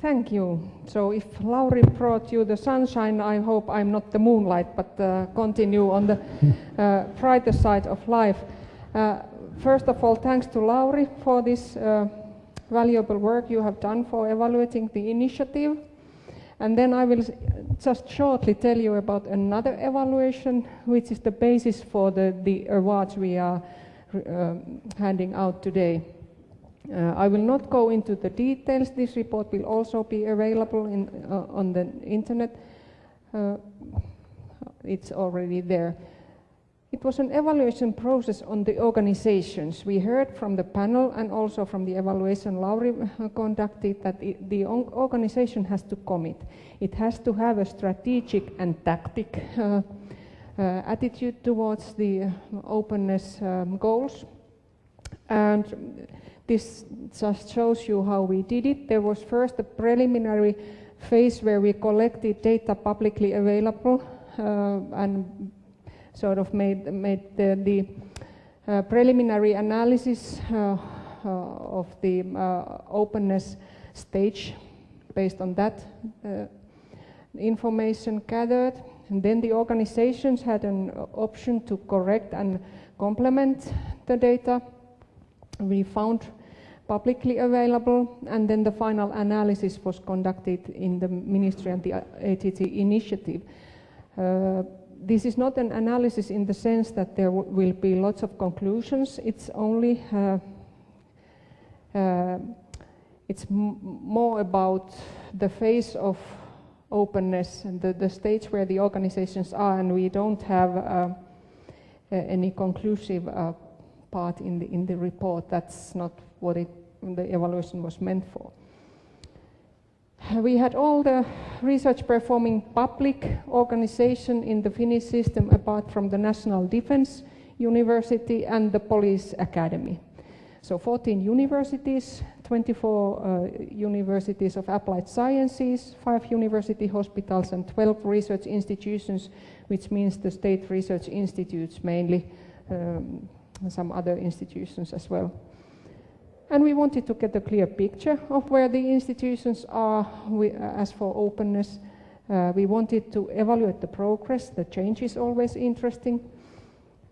Thank you. So if Lauri brought you the sunshine, I hope I'm not the moonlight, but uh, continue on the uh, brighter side of life. Uh, first of all, thanks to Lauri for this uh, valuable work you have done for evaluating the initiative. And then I will just shortly tell you about another evaluation, which is the basis for the, the awards we are uh, handing out today. Uh, I will not go into the details. This report will also be available in, uh, on the internet. Uh, it's already there. It was an evaluation process on the organizations. We heard from the panel and also from the evaluation Lauri uh, conducted that it, the organization has to commit. It has to have a strategic and tactic uh, uh, attitude towards the openness um, goals. And this just shows you how we did it. There was first a preliminary phase where we collected data publicly available uh, and sort of made, made the, the uh, preliminary analysis uh, uh of the uh, openness stage based on that uh, information gathered. And then the organizations had an option to correct and complement the data. We found publicly available, and then the final analysis was conducted in the Ministry and the ATT initiative. Uh, this is not an analysis in the sense that there will be lots of conclusions. It's only uh, uh, it's more about the phase of openness and the, the stage where the organizations are, and we don't have uh, any conclusive uh, part in the in the report. That's not what it, the evaluation was meant for. We had all the research performing public organization in the Finnish system apart from the National Defense University and the Police Academy. So 14 universities, 24 uh, universities of applied sciences, 5 university hospitals and 12 research institutions, which means the state research institutes mainly, um, some other institutions as well. And we wanted to get a clear picture of where the institutions are we, uh, as for openness. Uh, we wanted to evaluate the progress, the change is always interesting.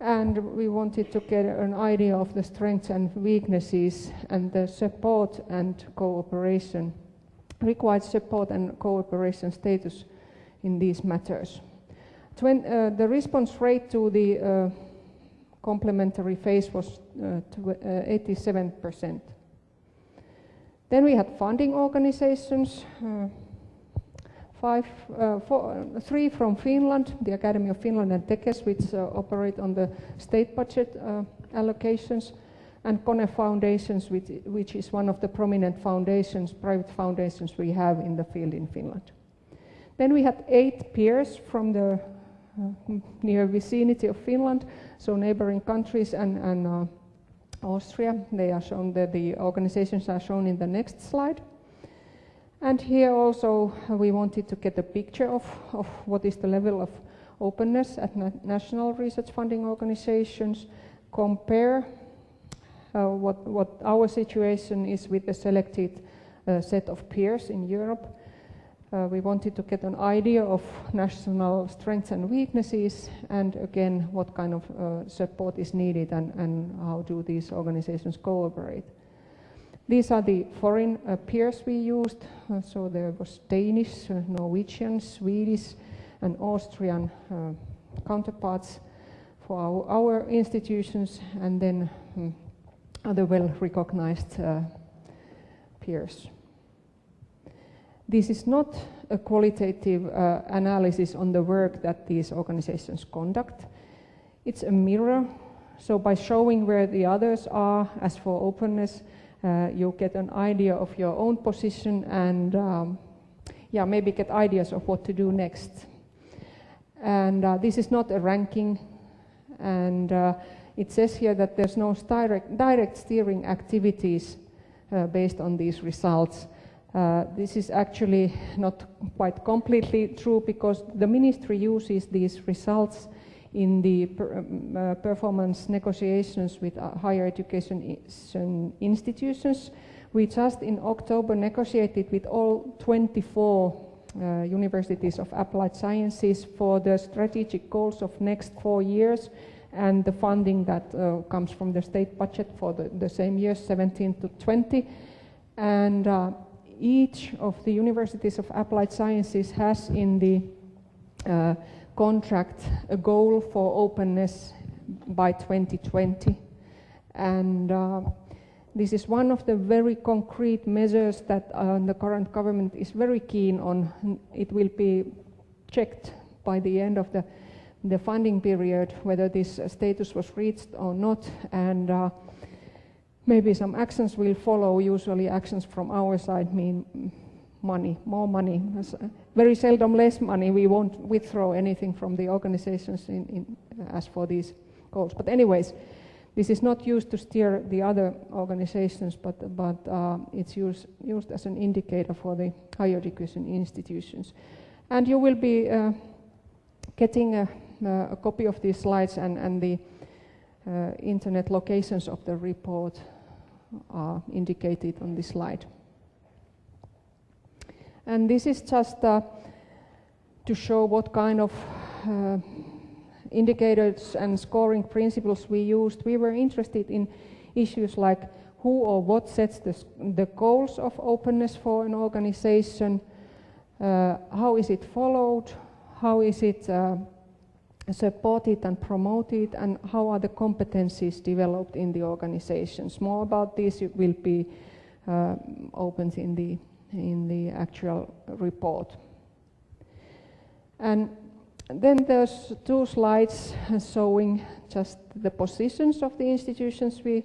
And we wanted to get an idea of the strengths and weaknesses and the support and cooperation, required support and cooperation status in these matters. Uh, the response rate to the uh, complementary phase was uh, 87%. Uh, then we had funding organizations, uh, three from Finland, the Academy of Finland and Tekes, which operate on the state budget allocations, and Kone Foundations, which, which, is one of the prominent foundations, private foundations we have in the field in Finland. Then we had eight peers from the uh, near vicinity of Finland, so neighboring countries and, and uh, Austria. They are shown, the, the organizations are shown in the next slide. And here also uh, we wanted to get a picture of, of what is the level of openness at na national research funding organizations, compare uh, what, what our situation is with the selected uh, set of peers in Europe, uh, we wanted to get an idea of national strengths and weaknesses and again what kind of uh, support is needed and, and, how do these organizations cooperate. These are the foreign uh, peers we used, uh, so there was Danish, uh, Norwegian, Swedish and Austrian uh, counterparts for our, our, institutions and then um, other well-recognized peers. This is not a qualitative uh, analysis on the work that these organizations conduct. It's a mirror. So by showing where the others are, as for openness, uh, you get an idea of your own position and um, yeah, maybe get ideas of what to do next. And uh, this is not a ranking. And uh, it says here that there's no direct, direct steering activities uh, based on these results. Uh, this is actually not quite completely true because the ministry uses these results in the per, um, uh, performance negotiations with uh, higher education institutions. We just in October negotiated with all 24 uh, universities of applied sciences for the strategic goals of next four years and the funding that uh, comes from the state budget for the, the, same years 17 to 20 and uh, each of the universities of applied sciences has in the uh, contract a goal for openness by 2020 and uh, this is one of the very concrete measures that uh, the current government is very keen on. It will be checked by the end of the, the funding period whether this status was reached or not and uh, maybe some actions will follow. Usually actions from our side mean money, more money. Very seldom less money. We won't withdraw anything from the organizations in, in, as for these goals. But anyways, this is not used to steer the other organizations, but, but uh, it's used, used as an indicator for the higher education institutions. And you will be uh, getting a, a, copy of these slides and, and the uh, internet locations of the report are indicated on this slide. And this is just uh, to show what kind of uh, indicators and scoring principles we used, we were interested in issues like who or what sets the, the goals of openness for an organization, uh, how is it followed, how is it uh, supported and promoted, and how are the competencies developed in the organizations. More about this will be uh, opened in the, in the actual report. And then there's two slides showing just the positions of the institutions we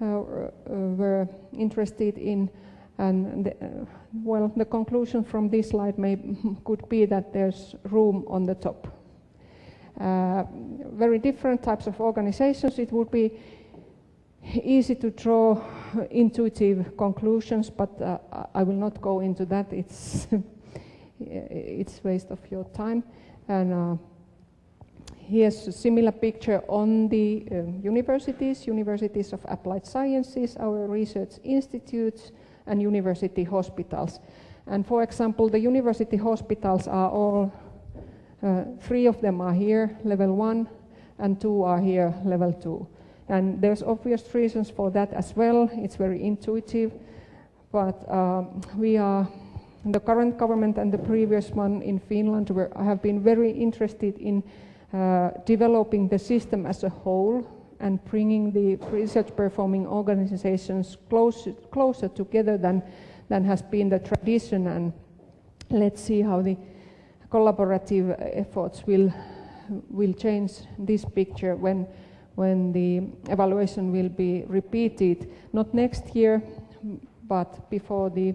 uh, uh, were interested in. And the, uh, well, the conclusion from this slide may, could be that there's room on the top. Uh, very different types of organizations. It would be easy to draw intuitive conclusions, but uh, I will not go into that. It's it's waste of your time. And uh, here's a similar picture on the uh, universities, universities of applied sciences, our research institutes, and university hospitals. And for example, the university hospitals are all, uh, three of them are here, level one, and two are here, level two. And there's obvious reasons for that as well. It's very intuitive, but um, we are the current government and the previous one in Finland were, have been very interested in uh, developing the system as a whole and bringing the research performing organizations closer, closer together than, than has been the tradition. And let's see how the collaborative efforts will, will change this picture when, when the evaluation will be repeated, not next year, but before the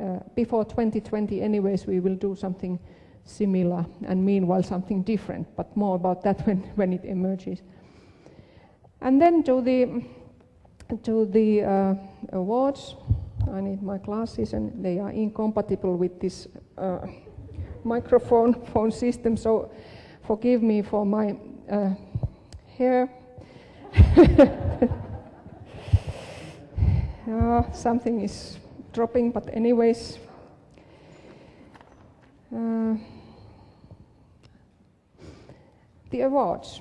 uh, before 2020 anyways we will do something similar and meanwhile something different, but more about that when, when it emerges. And then to the, to the uh, awards, I need my glasses and they are incompatible with this uh, microphone phone system, so forgive me for my uh, hair. uh, something is dropping, but anyways. Uh, the awards.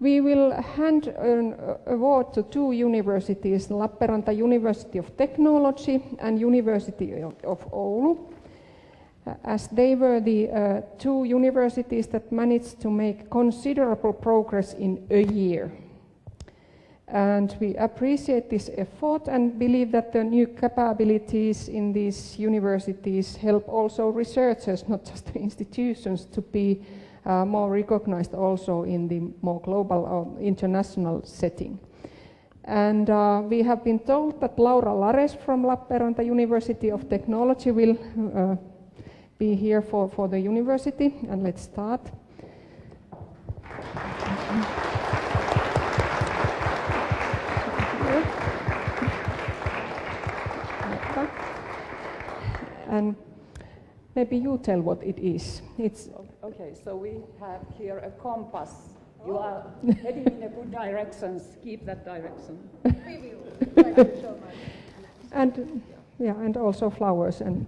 We will hand an award to two universities, Lappeenranta University of Technology and University of Oulu, as they were the uh, two universities that managed to make considerable progress in a year. And we appreciate this effort and believe that the new capabilities in these universities help also researchers, not just institutions, to be uh, more recognized also in the more global or international setting. And uh, we have been told that Laura Lares from Lappeenranta University of Technology will uh, be here for, for the university. And let's start. and maybe you tell what it is. It's okay. So we have here a compass. You oh. are heading in a good direction. Keep that direction. And yeah, and also flowers and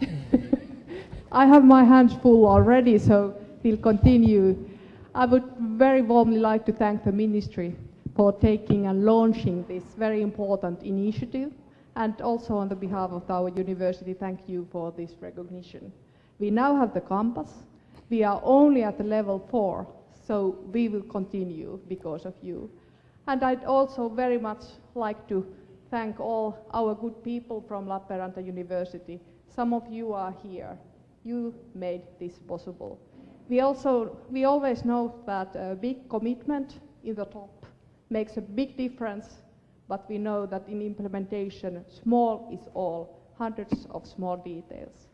I have my hands full already, so we'll continue. I would very warmly like to thank the ministry for taking and launching this very important initiative. And also on the behalf of our university, thank you for this recognition. We now have the campus. We are only at the level four, so we will continue because of you. And I'd also very much like to thank all our good people from Lappeenranta University. Some of you are here. You made this possible. We also, we always know that a big commitment in the top makes a big difference, but we know that in implementation, small is all, hundreds of small details.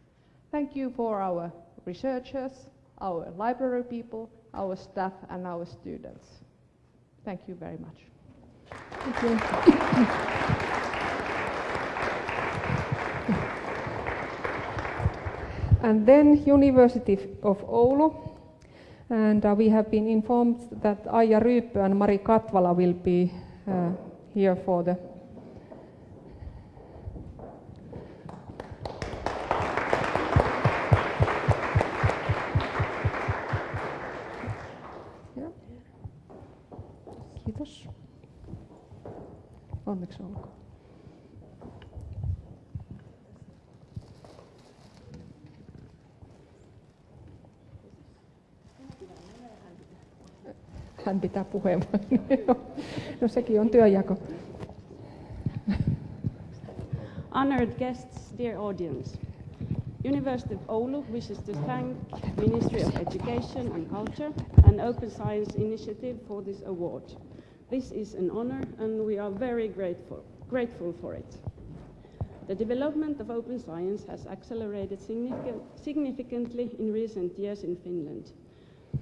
Thank you for our researchers, our library people, our staff and our students. Thank you very much. Thank you. And then University of Oulu, and uh, we have been informed that Aija Ryyppö and Mari Katvala will be uh, here for the. Onneksi olkoon. Hän pitää puheenvuoron. No sekin on työjako. Honored guests, dear audience. University of Oulu wishes to thank Ministry of Education and Culture and Open Science Initiative for this award. This is an honor and we are very grateful, grateful for it. The development of open science has accelerated significant, significantly in recent years in Finland.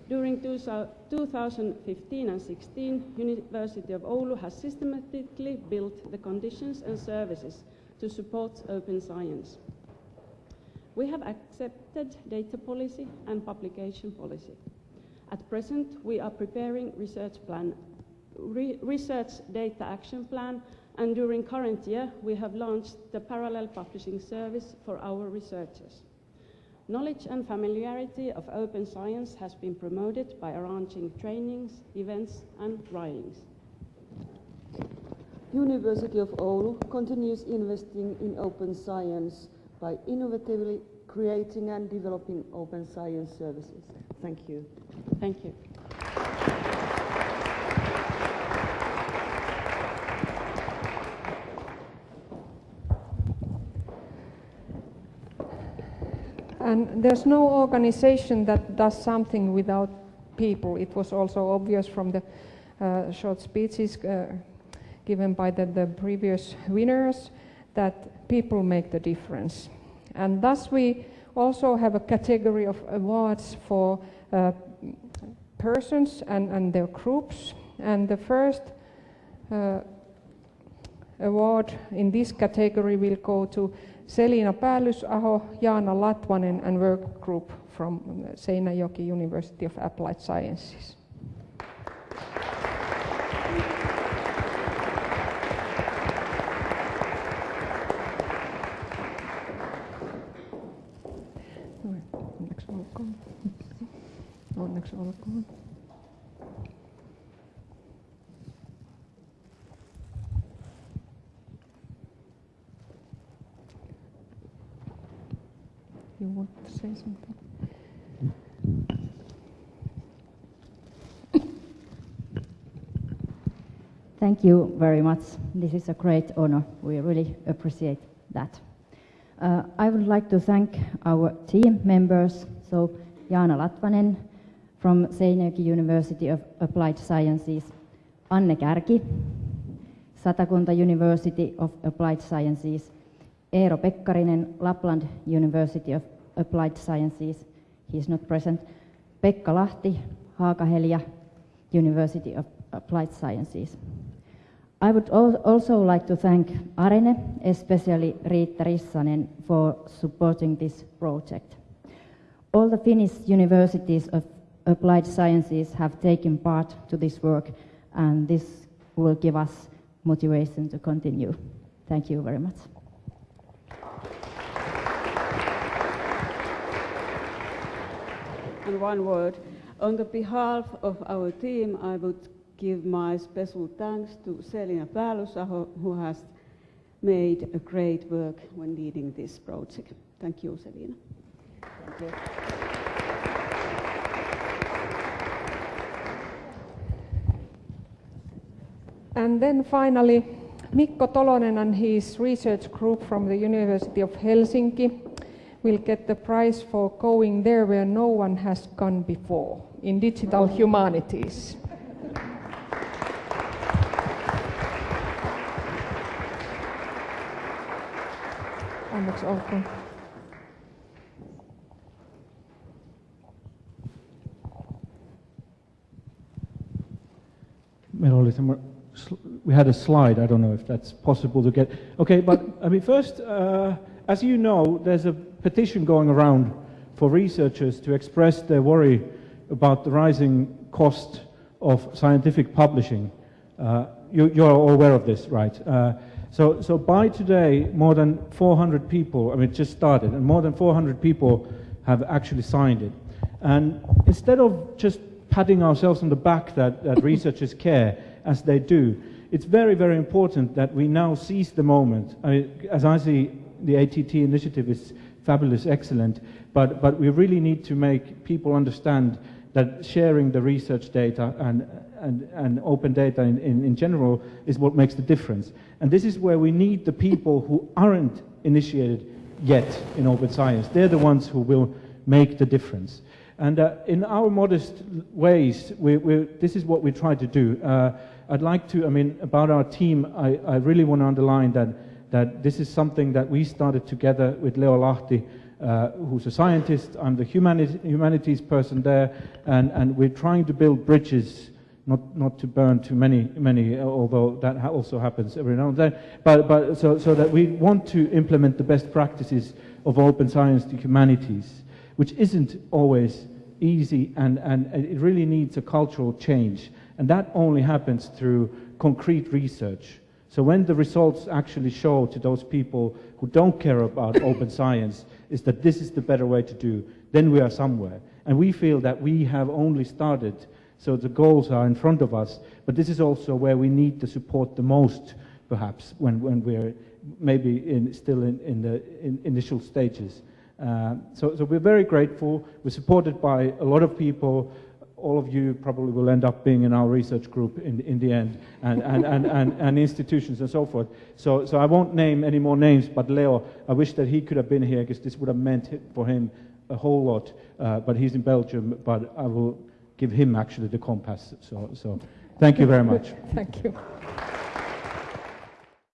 During 2015 and 16, University of Oulu has systematically built the conditions and services to support open science. We have accepted data policy and publication policy. At present, we are preparing research plan, re research data action plan, and during current year, we have launched the parallel publishing service for our researchers. Knowledge and familiarity of open science has been promoted by arranging trainings, events and writings. University of Oulu continues investing in open science by innovatively creating and developing open science services. Thank you. Thank you. And there's no organization that does something without people. It was also obvious from the uh, short speeches uh, given by the, the previous winners that people make the difference. And thus we also have a category of awards for uh, persons and, and their groups. And the first uh, award in this category will go to Selina Päällysaho, Jaana Latvanen and work group from Seinäjoki University of Applied Sciences. Onneksi olkoon. Onneksi olkoon. Say something? Thank you very much. This is a great honor. We really appreciate that. Uh, I would like to thank our team members, so Jaana Latvanen from Seinäjoki University of Applied Sciences, Anne Kärki, Satakunta University of Applied Sciences, Eero Pekkarinen, Lapland University of Applied Sciences, he is not present, Pekka Lahti, Haaga-Helia University of Applied Sciences. I would also like to thank Arene, especially Riitta Rissanen, for supporting this project. All the Finnish universities of applied sciences have taken part to this work, and this will give us motivation to continue. Thank you very much. And one word. On the behalf of our team, I would give my special thanks to Selina Päällysaho, who has made a great work when leading this project. Thank you, Selina. Thank you. And then finally, Mikko Tolonen and his research group from the University of Helsinki will get the prize for going there where no one has gone before in digital humanities. We had a slide. I don't know if that's possible to get. Okay, but I mean, first, uh, as you know, there's a petition going around for researchers to express their worry about the rising cost of scientific publishing. Uh, you, you're all aware of this, right? Uh, so, so by today, more than 400 people, I mean, it just started, and more than 400 people have actually signed it. And instead of just patting ourselves on the back that, that researchers care, as they do, it's very, very important that we now seize the moment. I mean, as I see, the ATT initiative is fabulous, excellent, but, but we really need to make people understand that sharing the research data and, and, and open data in, in, in general is what makes the difference. And this is where we need the people who aren't initiated yet in open science. They're the ones who will make the difference. And uh, in our modest ways, we, we, this is what we try to do. Uh, I'd like to, I mean, about our team, I, I really want to underline that, that this is something that we started together with Leo Lahti, uh, who's a scientist. I'm the humani- humanities person there, and, and we're trying to build bridges, not, not to burn too many, many, although that ha- also happens every now and then, but, but so, so that we want to implement the best practices of open science to humanities, which isn't always easy, and, and it really needs a cultural change. And that only happens through concrete research. So when the results actually show to those people who don't care about open science is that this is the better way to do, then we are somewhere. And we feel that we have only started, so the goals are in front of us, but this is also where we need the support the most, perhaps, when, when we're maybe in, still in, in the in initial stages. Uh, so, so we're very grateful. We're supported by a lot of people all of you probably will end up being in our research group in, in the end, and, and, and, and, and institutions and so forth. So, so I won't name any more names, but Leo, I wish that he could have been here because this would have meant for him a whole lot. Uh, but he's in Belgium, but I will give him actually the compass. So, so thank you very much. Thank you.